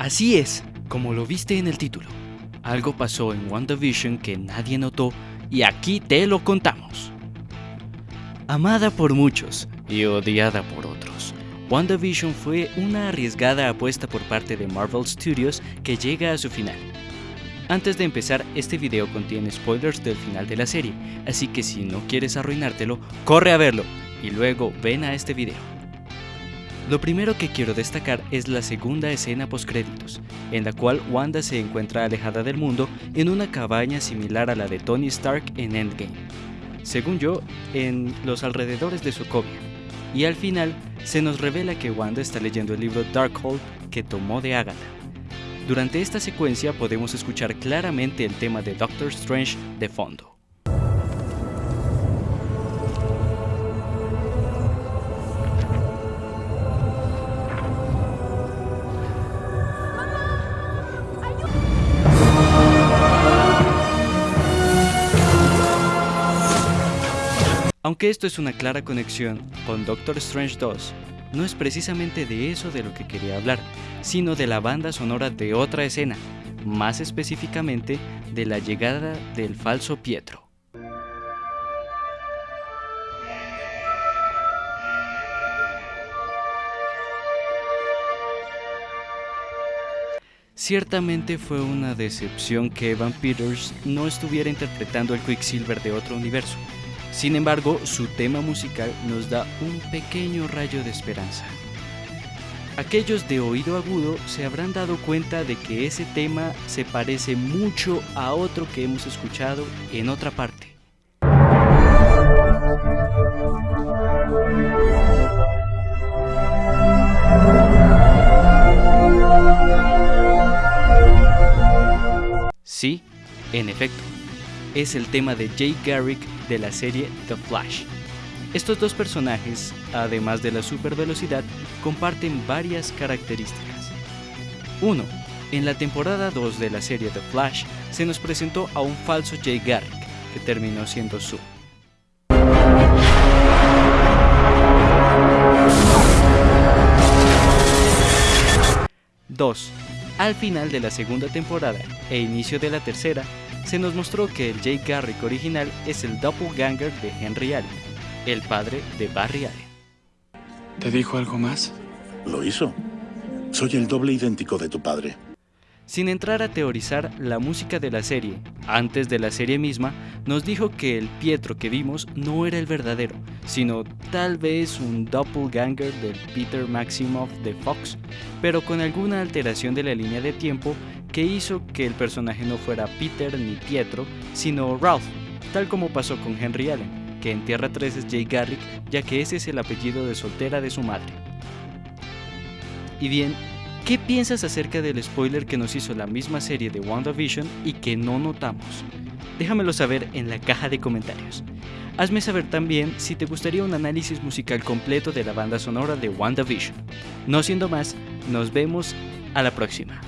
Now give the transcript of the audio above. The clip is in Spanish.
Así es, como lo viste en el título. Algo pasó en WandaVision que nadie notó y aquí te lo contamos. Amada por muchos y odiada por otros, WandaVision fue una arriesgada apuesta por parte de Marvel Studios que llega a su final. Antes de empezar, este video contiene spoilers del final de la serie, así que si no quieres arruinártelo, corre a verlo y luego ven a este video. Lo primero que quiero destacar es la segunda escena postcréditos, en la cual Wanda se encuentra alejada del mundo en una cabaña similar a la de Tony Stark en Endgame, según yo, en los alrededores de Sokovia, y al final se nos revela que Wanda está leyendo el libro Darkhold que tomó de Agatha. Durante esta secuencia podemos escuchar claramente el tema de Doctor Strange de fondo. Aunque esto es una clara conexión con Doctor Strange 2, no es precisamente de eso de lo que quería hablar, sino de la banda sonora de otra escena, más específicamente de la llegada del falso Pietro. Ciertamente fue una decepción que Evan Peters no estuviera interpretando el Quicksilver de otro universo, sin embargo, su tema musical nos da un pequeño rayo de esperanza. Aquellos de oído agudo se habrán dado cuenta de que ese tema se parece mucho a otro que hemos escuchado en otra parte. Sí, en efecto, es el tema de Jay Garrick de la serie The Flash. Estos dos personajes, además de la super velocidad, comparten varias características. 1. En la temporada 2 de la serie The Flash se nos presentó a un falso Jay Garrick, que terminó siendo su. Dos. Al final de la segunda temporada e inicio de la tercera, se nos mostró que el Jay Garrick original es el doppelganger de Henry Allen, el padre de Barry Allen. ¿Te dijo algo más? Lo hizo. Soy el doble idéntico de tu padre. Sin entrar a teorizar la música de la serie, antes de la serie misma, nos dijo que el Pietro que vimos no era el verdadero, sino tal vez un doppelganger del Peter Maximoff de Fox, pero con alguna alteración de la línea de tiempo que hizo que el personaje no fuera Peter ni Pietro, sino Ralph, tal como pasó con Henry Allen, que en Tierra 3 es Jay Garrick, ya que ese es el apellido de soltera de su madre. Y bien, ¿qué piensas acerca del spoiler que nos hizo la misma serie de WandaVision y que no notamos? Déjamelo saber en la caja de comentarios. Hazme saber también si te gustaría un análisis musical completo de la banda sonora de WandaVision. No siendo más, nos vemos a la próxima.